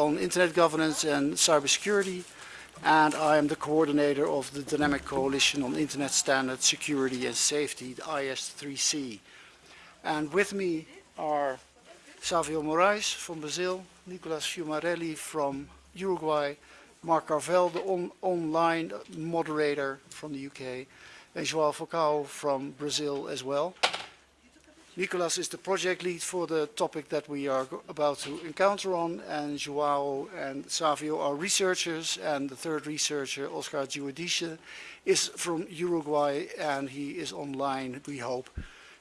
on Internet governance and cybersecurity and I am the coordinator of the Dynamic Coalition on Internet Standards, Security and Safety, the IS3C. And with me are Savio Moraes from Brazil, Nicolas Fiumarelli from Uruguay, Mark Carvell, the on online moderator from the UK, and João Falcao from Brazil as well. Nicolas is the project lead for the topic that we are about to encounter on, and Joao and Savio are researchers, and the third researcher, Oscar Giudice, is from Uruguay, and he is online, we hope.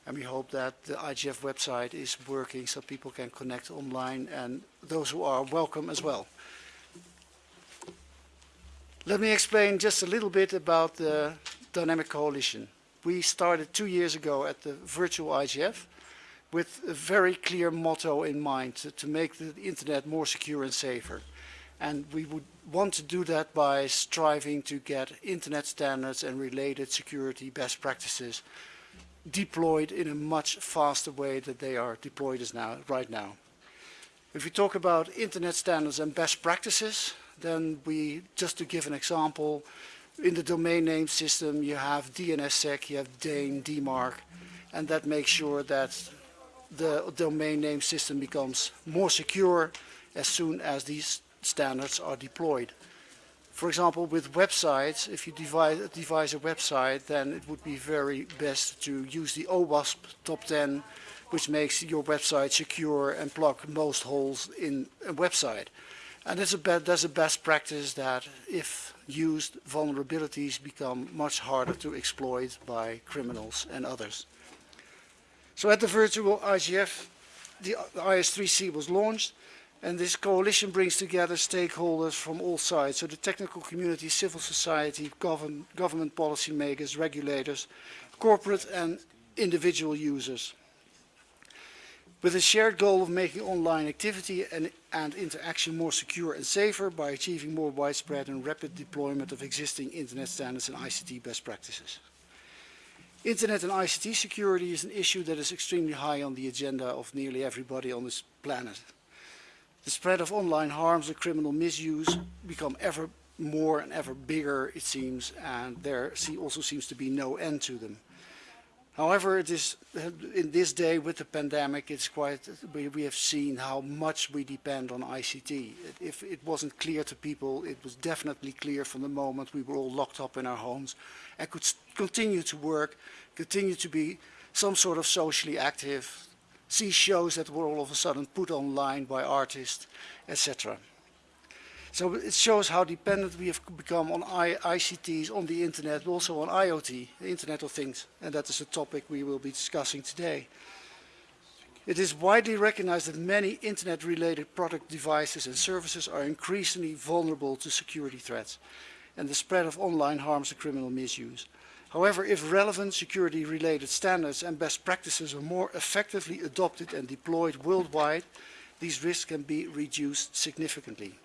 And we hope that the IGF website is working so people can connect online, and those who are welcome as well. Let me explain just a little bit about the Dynamic Coalition we started two years ago at the virtual IGF with a very clear motto in mind to, to, make the internet more secure and safer. And we would want to do that by striving to get internet standards and related security best practices deployed in a much faster way than they are deployed as now, right now. If we talk about internet standards and best practices, then we, just to give an example, in the domain name system you have DNSSEC, you have DANE, DMARC, and that makes sure that the domain name system becomes more secure as soon as these standards are deployed. For example, with websites, if you devise, devise a website, then it would be very best to use the OWASP top 10, which makes your website secure and plug most holes in a website. And it's a, that's a best practice that if used, vulnerabilities become much harder to exploit by criminals and others. So at the virtual IGF, the IS3C was launched and this coalition brings together stakeholders from all sides, so the technical community, civil society, govern, government policymakers, regulators, corporate and individual users with a shared goal of making online activity and, and, interaction more secure and safer by achieving more widespread and rapid deployment of existing internet standards and ICT best practices. Internet and ICT security is an issue that is extremely high on the agenda of nearly everybody on this planet. The spread of online harms and criminal misuse become ever more and ever bigger, it seems, and there also seems to be no end to them. However, it is in this day with the pandemic, it's quite we, we have seen how much we depend on ICT. If it wasn't clear to people, it was definitely clear from the moment we were all locked up in our homes and could continue to work, continue to be some sort of socially active, see shows that were all of a sudden put online by artists, etc. So it shows how dependent we have become on I ICTs, on the internet, but also on IoT, the Internet of Things. And that is a topic we will be discussing today. It is widely recognized that many internet-related product devices and services are increasingly vulnerable to security threats and the spread of online harms and criminal misuse. However, if relevant security-related standards and best practices are more effectively adopted and deployed worldwide, these risks can be reduced significantly.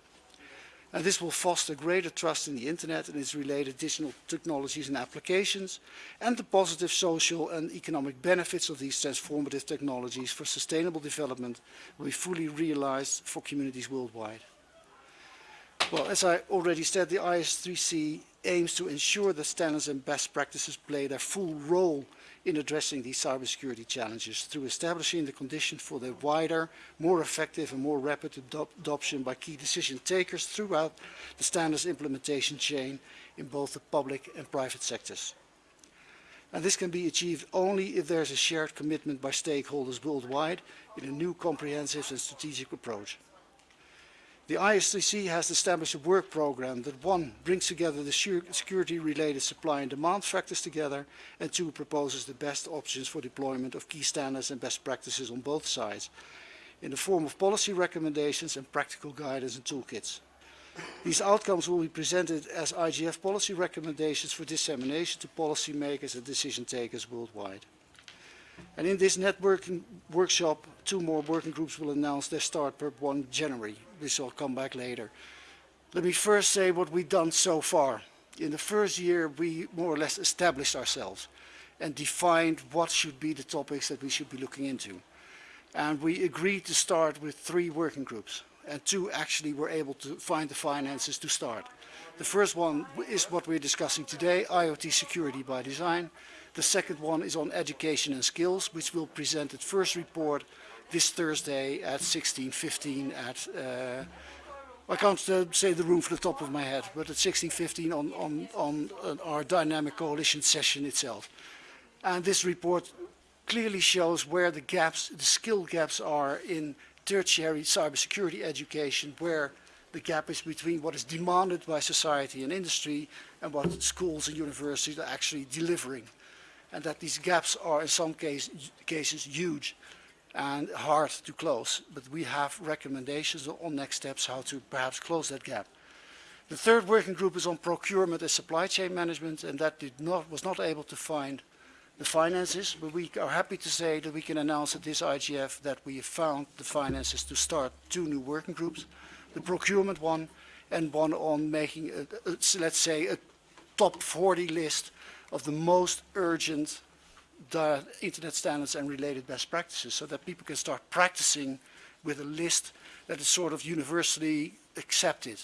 And this will foster greater trust in the internet and its related digital technologies and applications, and the positive social and economic benefits of these transformative technologies for sustainable development will be fully realized for communities worldwide. Well, as I already said, the IS3C aims to ensure that standards and best practices play their full role in addressing these cybersecurity challenges through establishing the conditions for the wider, more effective and more rapid adop adoption by key decision takers throughout the standards implementation chain in both the public and private sectors. And this can be achieved only if there is a shared commitment by stakeholders worldwide in a new comprehensive and strategic approach. The IS3C has established a work program that one, brings together the security-related supply and demand factors together, and two, proposes the best options for deployment of key standards and best practices on both sides, in the form of policy recommendations and practical guidance and toolkits. These outcomes will be presented as IGF policy recommendations for dissemination to policymakers and decision takers worldwide. And in this networking workshop, two more working groups will announce their start per 1 January. This will come back later. Let me first say what we've done so far. In the first year, we more or less established ourselves and defined what should be the topics that we should be looking into. And we agreed to start with three working groups. and two actually were able to find the finances to start. The first one is what we're discussing today, IoT security by design. The second one is on education and skills, which will present its first report this Thursday at 16.15 at, uh, I can't uh, say the room from the top of my head, but at 16.15 on, on, on uh, our dynamic coalition session itself. And this report clearly shows where the gaps, the skill gaps are in tertiary cybersecurity education, where the gap is between what is demanded by society and industry and what schools and universities are actually delivering. And that these gaps are in some case, cases huge and hard to close. But we have recommendations on next steps how to perhaps close that gap. The third working group is on procurement and supply chain management and that did not, was not able to find the finances, but we are happy to say that we can announce at this IGF that we have found the finances to start two new working groups, the procurement one and one on making, a, a, let's say, a top 40 list of the most urgent internet standards and related best practices so that people can start practicing with a list that is sort of universally accepted.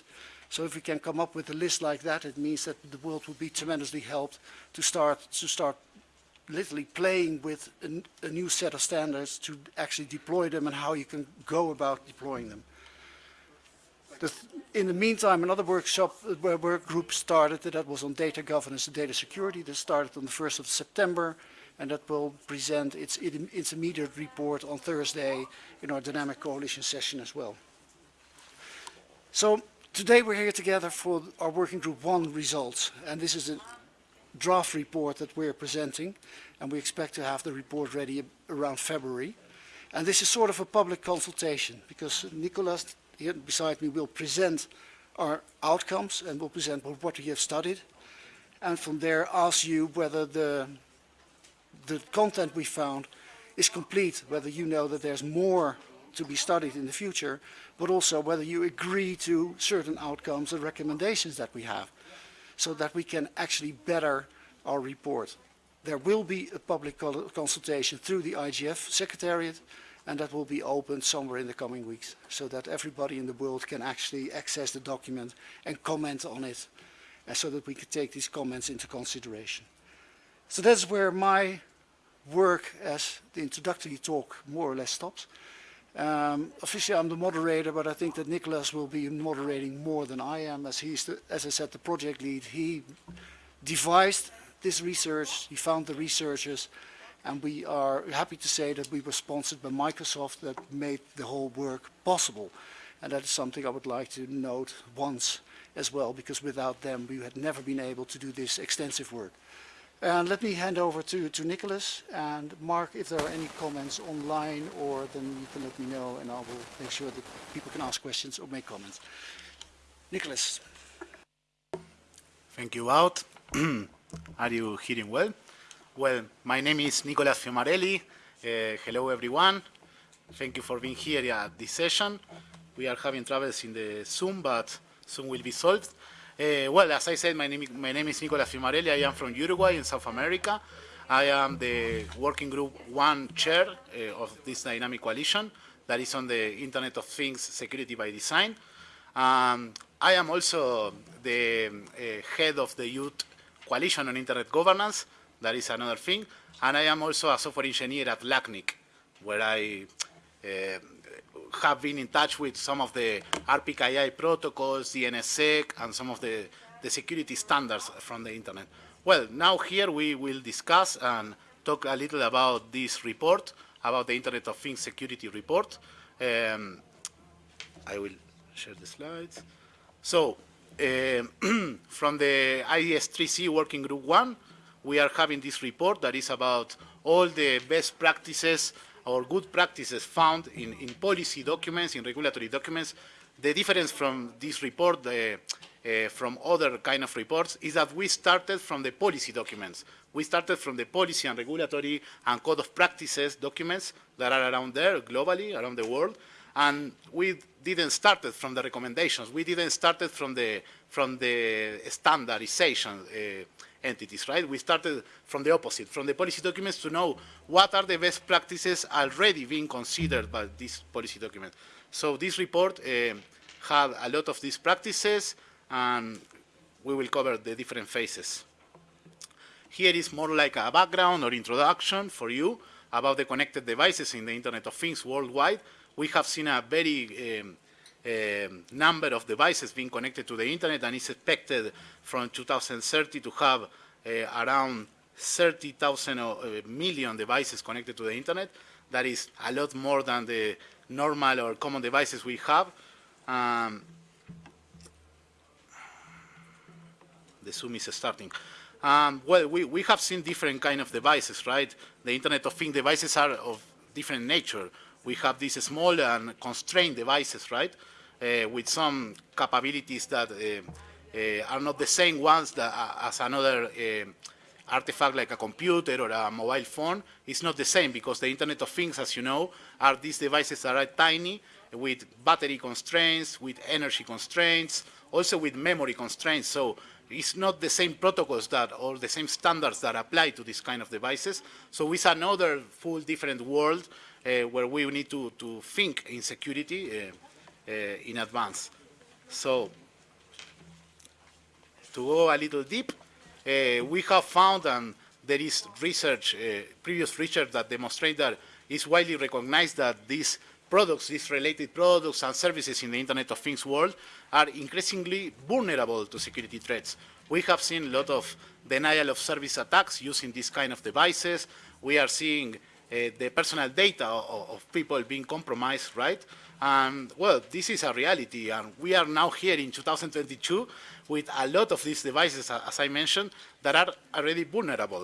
So if we can come up with a list like that, it means that the world will be tremendously helped to start to start literally playing with a, a, new set of standards to actually deploy them and how you can go about deploying them. The in the meantime, another workshop uh, work group started that was on data governance and data security. That started on the 1st of September and that will present its intermediate report on Thursday in our dynamic coalition session as well. So today we're here together for our working group one results and this is a draft report that we're presenting and we expect to have the report ready around February. And this is sort of a public consultation because Nicolas here beside me will present our outcomes and will present what we have studied and from there ask you whether the, the content we found is complete, whether you know that there's more to be studied in the future, but also whether you agree to certain outcomes and recommendations that we have so that we can actually better our report. There will be a public consultation through the IGF Secretariat and that will be opened somewhere in the coming weeks so that everybody in the world can actually access the document and comment on it and so that we can take these comments into consideration. So that's where my work as the introductory talk more or less stops. Um, officially I'm the moderator, but I think that Nicolas will be moderating more than I am, as he's, the, as I said, the project lead. He devised this research, he found the researchers, and we are happy to say that we were sponsored by Microsoft that made the whole work possible. And that is something I would like to note once as well, because without them we had never been able to do this extensive work. And let me hand over to, to Nicolas. And Mark, if there are any comments online, or then you can let me know, and I will make sure that people can ask questions or make comments. Nicolas. Thank you, Wout. are you hearing well? Well, my name is Nicolas Fiumarelli. Uh, hello, everyone. Thank you for being here at this session. We are having troubles in the Zoom, but soon will be solved. Uh, well, as I said, my name, my name is Nicolas Fiumarelli. I am from Uruguay in South America. I am the working group one chair uh, of this dynamic coalition that is on the Internet of Things Security by Design. Um, I am also the uh, head of the Youth Coalition on Internet Governance. That is another thing. And I am also a software engineer at LACNIC, where I have been in touch with some of the RPKI protocols, the DNSSEC, and some of the, the security standards from the internet. Well, now here we will discuss and talk a little about this report, about the Internet of Things Security Report. Um, I will share the slides. So, uh, from the IS3C Working Group 1, we are having this report that is about all the best practices or good practices found in, in policy documents, in regulatory documents. The difference from this report, uh, uh, from other kind of reports, is that we started from the policy documents. We started from the policy and regulatory and code of practices documents that are around there globally, around the world, and we didn't start it from the recommendations. We didn't start from the, from the standardization uh, entities, right? We started from the opposite, from the policy documents to know what are the best practices already being considered by these policy documents. So this report uh, had a lot of these practices, and we will cover the different phases. Here is more like a background or introduction for you about the connected devices in the Internet of Things worldwide. We have seen a very um, um, number of devices being connected to the Internet, and it's expected from 2030 to have uh, around 30,000 uh, million devices connected to the Internet. That is a lot more than the normal or common devices we have. Um, the Zoom is starting. Um, well, we, we have seen different kind of devices, right? The Internet of Things devices are of different nature. We have these small and constrained devices, right? Uh, with some capabilities that uh, uh, are not the same ones that, uh, as another uh, artifact like a computer or a mobile phone. It's not the same because the Internet of Things, as you know, are these devices that are tiny with battery constraints, with energy constraints, also with memory constraints. So it's not the same protocols that or the same standards that apply to this kind of devices. So it's another full different world where we need to, to think in security uh, uh, in advance. So to go a little deep, uh, we have found and there is research, uh, previous research that demonstrate that it's widely recognized that these products, these related products and services in the Internet of Things world are increasingly vulnerable to security threats. We have seen a lot of denial of service attacks using these kind of devices. We are seeing uh, the personal data of, of, people being compromised, right? And well, this is a reality, and we are now here in 2022 with a lot of these devices, as I mentioned, that are already vulnerable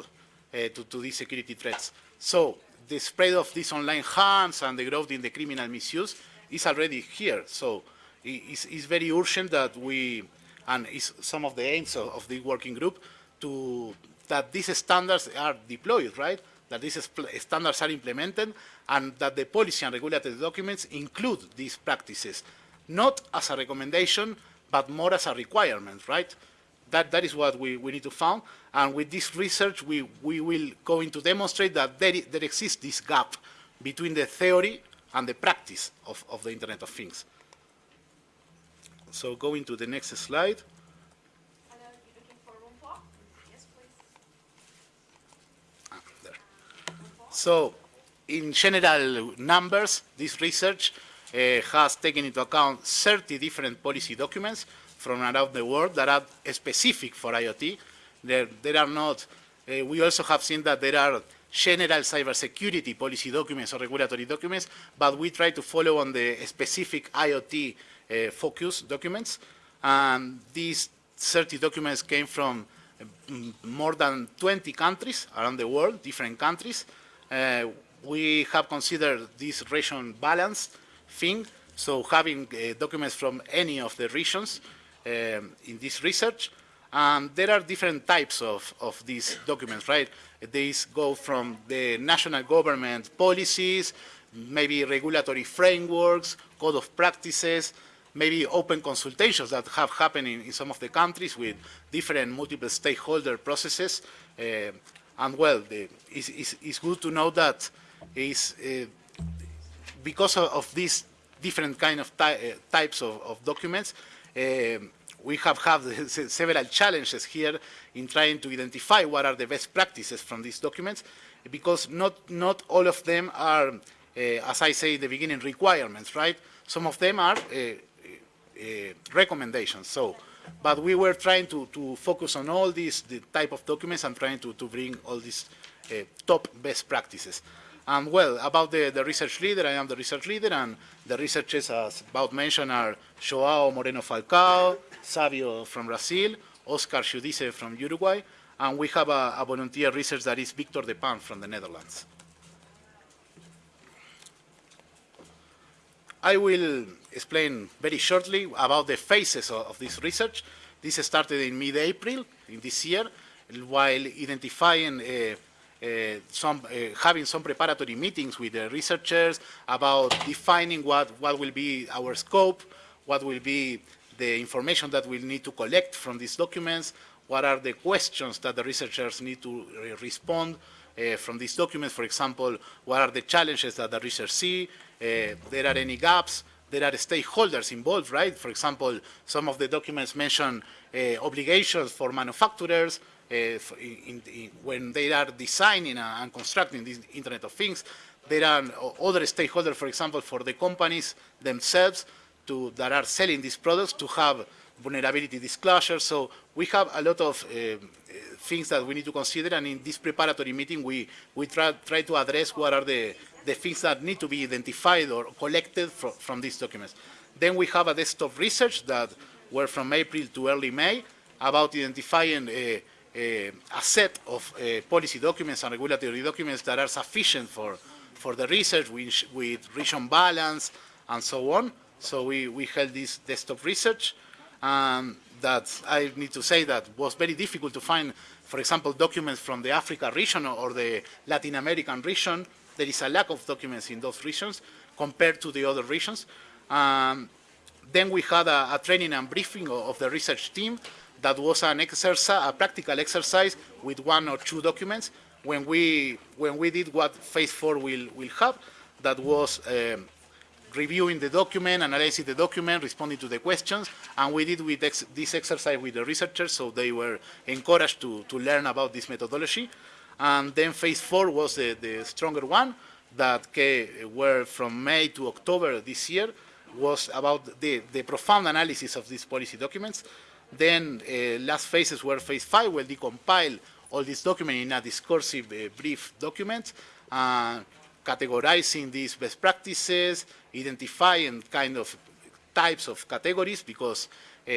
uh, to, to these security threats. So the spread of these online harms and the growth in the criminal misuse is already here. So it's, it's very urgent that we, and it's some of the aims of, of the working group, to that these standards are deployed, right? That these standards are implemented and that the policy and regulatory documents include these practices, not as a recommendation, but more as a requirement, right? That, that is what we, we need to find. And with this research, we, we will going to demonstrate that there, there exists this gap between the theory and the practice of, of the Internet of Things. So going to the next slide. Ah, there. So in general numbers, this research uh, has taken into account 30 different policy documents from around the world that are specific for IoT. There, there are not, uh, we also have seen that there are general cybersecurity policy documents or regulatory documents, but we try to follow on the specific IoT uh, focus documents. And these 30 documents came from um, more than 20 countries around the world, different countries. Uh, we have considered this region balance thing, so having uh, documents from any of the regions um, in this research. And there are different types of, of these documents, right? These go from the national government policies, maybe regulatory frameworks, code of practices, maybe open consultations that have happened in, in some of the countries with different multiple stakeholder processes. Uh, and well, the, it's, it's, it's, good to know that is uh, because of, of, these different kind of ty uh, types of, of documents, um, we have had several challenges here in trying to identify what are the best practices from these documents, because not, not all of them are, uh, as I say in the beginning, requirements, right? Some of them are uh, uh, recommendations. So, but we were trying to, to focus on all these the type of documents and trying to, to bring all these uh, top best practices. And well, about the, the research leader, I am the research leader, and the researchers, as about mentioned, are Joao Moreno Falcao, Savio from Brazil, Oscar Giudice from Uruguay, and we have a, a volunteer research that is Victor de Pan from the Netherlands. I will explain very shortly about the phases of, of this research. This started in mid-April in this year, while identifying uh, uh, some, uh, having some preparatory meetings with the researchers about defining what, what will be our scope, what will be the information that we'll need to collect from these documents, what are the questions that the researchers need to re respond uh, from these documents. For example, what are the challenges that the researchers see? Uh, there are any gaps there are stakeholders involved, right? For example, some of the documents mention uh, obligations for manufacturers uh, in, in, when they are designing and constructing this Internet of Things. There are other stakeholders, for example, for the companies themselves to, that are selling these products to have vulnerability disclosure. So we have a lot of uh, things that we need to consider, and in this preparatory meeting, we, we try, try to address what are the, the things that need to be identified or collected from, from these documents. Then we have a desktop research that were from April to early May about identifying a, a, a set of uh, policy documents and regulatory documents that are sufficient for, for the research with, with region balance and so on. So we, we held this desktop research. Um, that I need to say that was very difficult to find, for example, documents from the Africa region or the Latin American region. There is a lack of documents in those regions compared to the other regions. Um, then we had a, a, training and briefing of, the research team that was an exercise, a practical exercise with one or two documents when we, when we did what phase four will, will have, that was um, reviewing the document, analyzing the document, responding to the questions, and we did with ex this exercise with the researchers, so they were encouraged to, to learn about this methodology. And then phase four was the, the stronger one that were from May to October this year, was about the, the profound analysis of these policy documents. Then uh, last phases were phase five, where they compile all these documents in a discursive uh, brief document. Uh, categorizing these best practices, identifying kind of types of categories because uh,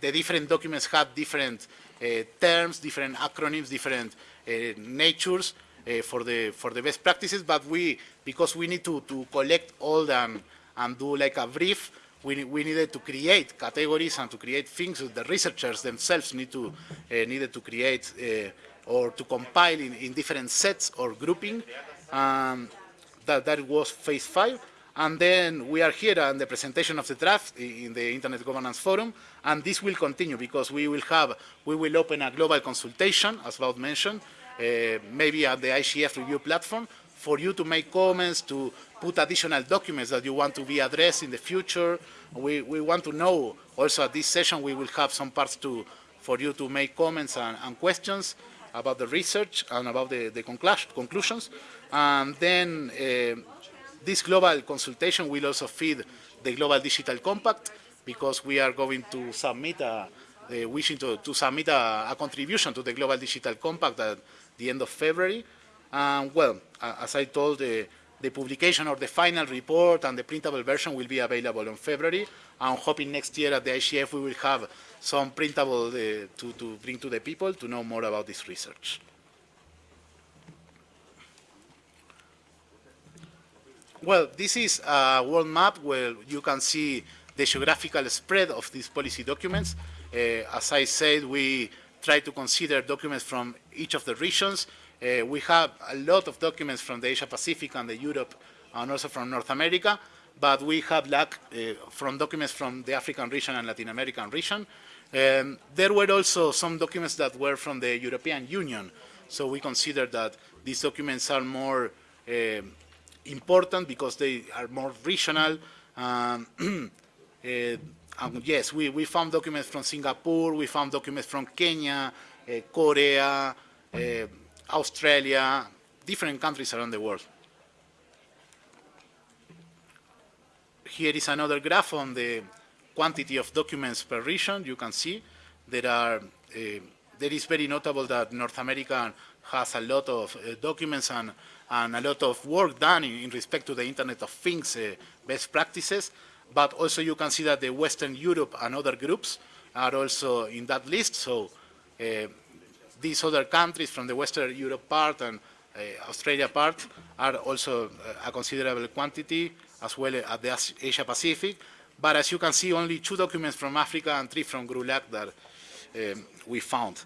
the different documents have different uh, terms, different acronyms, different uh, natures for the for the best practices. But we, because we need to, to collect all them and do like a brief, we, we needed to create categories and to create things that the researchers themselves need to needed to create or to compile in, in different sets or grouping. Um, that, that was phase five. And then we are here on the presentation of the draft in the Internet Governance Forum, and this will continue because we will have, we will open a global consultation, as Wout mentioned, uh, maybe at the IGF review platform, for you to make comments, to put additional documents that you want to be addressed in the future. We, we want to know, also at this session, we will have some parts to, for you to make comments and, and questions about the research and about the, the conclusions. And then uh, this global consultation will also feed the Global Digital Compact because we are going to submit a, uh, wishing to, to submit a, a, contribution to the Global Digital Compact at the end of February. Well, as I told, uh, the publication of the final report and the printable version will be available in February. I'm hoping next year at the IGF we will have some printable uh, to, to bring to the people to know more about this research. Well, this is a world map where you can see the geographical spread of these policy documents. Uh, as I said, we try to consider documents from each of the regions. Uh, we have a lot of documents from the Asia Pacific and the Europe and also from North America, but we have lack uh, from documents from the African region and Latin American region. Um, there were also some documents that were from the European Union, so we consider that these documents are more um, important because they are more regional. Um, uh, yes, we, we found documents from Singapore, we found documents from Kenya, uh, Korea, uh, Australia, different countries around the world. Here is another graph on the quantity of documents per region. You can see there are, uh, there is very notable that North America has a lot of uh, documents and and a lot of work done in, in respect to the Internet of Things uh, best practices. But also you can see that the Western Europe and other groups are also in that list. So these other countries from the Western Europe part and uh, Australia part are also uh, a considerable quantity as well as the Asia Pacific. But as you can see, only two documents from Africa and three from GRULAC that um, we found.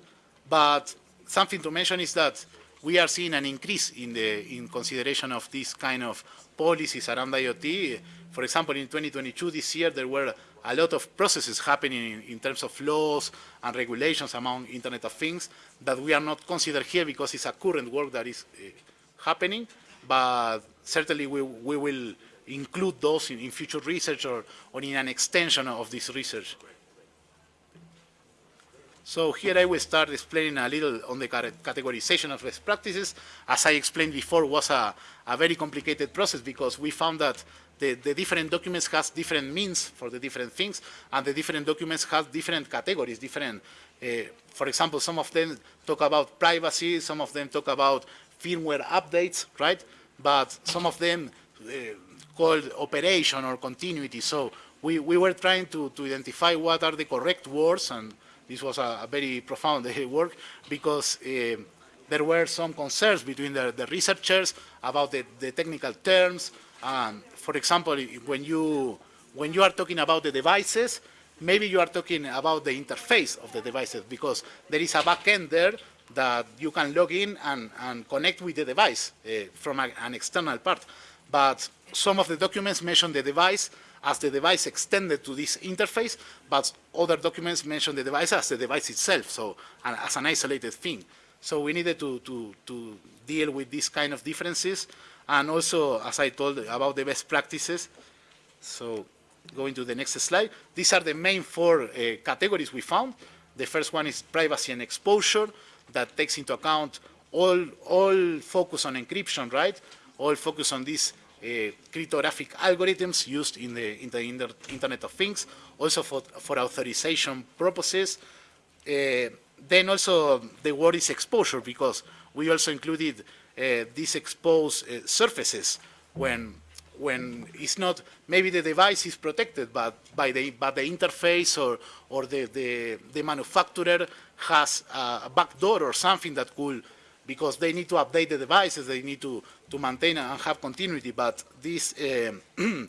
But something to mention is that we are seeing an increase in the in consideration of these kind of policies around IoT. For example, in 2022, this year, there were a lot of processes happening in, in, terms of laws and regulations among Internet of Things that we are not considered here because it's a current work that is uh, happening, but certainly we, we will include those in, in future research or, or in an extension of this research. So here I will start explaining a little on the cate- categorization of best practices. As I explained before, was a, a very complicated process because we found that the, the different documents has different means for the different things, and the different documents have different categories, different, uh, for example, some of them talk about privacy, some of them talk about firmware updates, right? But some of them uh, called operation or continuity. So we, we were trying to, to identify what are the correct words, and this was a, a very profound work because uh, there were some concerns between the, the researchers about the, the technical terms. Um, for example, when you, when you are talking about the devices, maybe you are talking about the interface of the devices because there is a backend there that you can log in and, and connect with the device uh, from a, an external part. But some of the documents mention the device as the device extended to this interface, but other documents mention the device as the device itself, so as an isolated thing. So we needed to, to, to deal with these kind of differences, and also, as I told, about the best practices. So going to the next slide. These are the main four uh, categories we found. The first one is privacy and exposure that takes into account all, all focus on encryption, right? All focus on these uh, cryptographic algorithms used in the, in the inter Internet of Things, also for, for authorization purposes. Uh, then also the word is exposure because we also included these exposed uh, surfaces when when it's not maybe the device is protected but by the but the interface or or the the, the manufacturer has a, a backdoor or something that could because they need to update the devices they need to to maintain and have continuity. But these uh,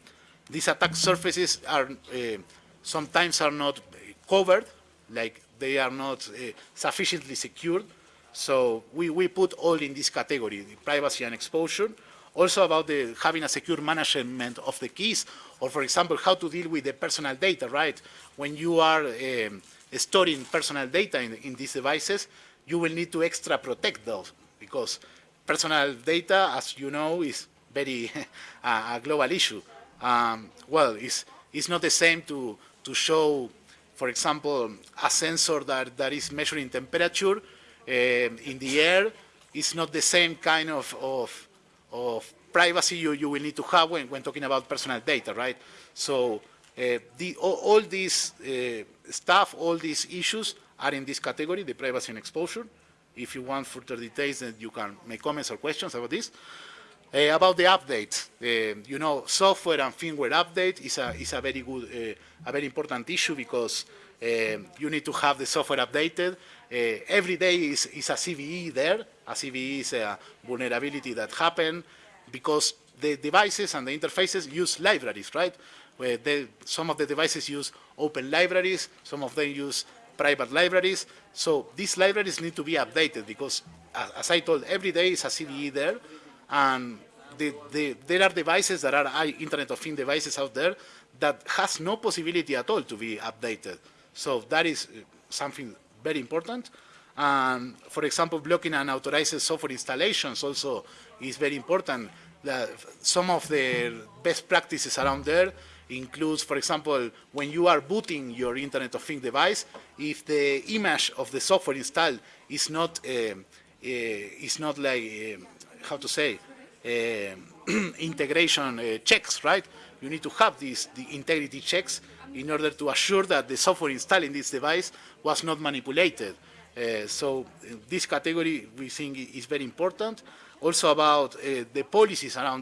these attack surfaces are uh, sometimes are not covered like they are not uh, sufficiently secured so we, we put all in this category, privacy and exposure. Also about the, having a secure management of the keys, or for example, how to deal with the personal data, right? When you are um, storing personal data in, in these devices, you will need to extra protect those because personal data, as you know, is very a, global issue. Um, well, it's, it's not the same to, to show, for example, a sensor that, that is measuring temperature in the air is not the same kind of, of, of privacy you, you will need to have when, when talking about personal data, right? So uh, the, all, all these uh, stuff, all these issues are in this category, the privacy and exposure. If you want further details, then you can make comments or questions about this. Uh, about the update, uh, you know, software and firmware update is a, is a very good, uh, a very important issue because you need to have the software updated. Eh, every day is, is a CVE there. A CVE is a vulnerability that happened because the devices and the interfaces use libraries, right? Where they, some of the devices use open libraries, some of them use private libraries. So these libraries need to be updated because, as I told, every day is a CVE there, and the, the, there are devices that are Internet of Things devices out there that has no possibility at all to be updated. So that is eh, something very important. And for example, blocking unauthorized software installations also is very important. some of the best practices around there includes, for example, when you are booting your Internet of Things device, if the image of the software installed is not uh, uh, is not like uh, how to say integration checks, right? You need to have these the integrity checks in order to assure that the software installed in this device was not manipulated. Uh, so this category we think is very important. Also about uh, the policies around the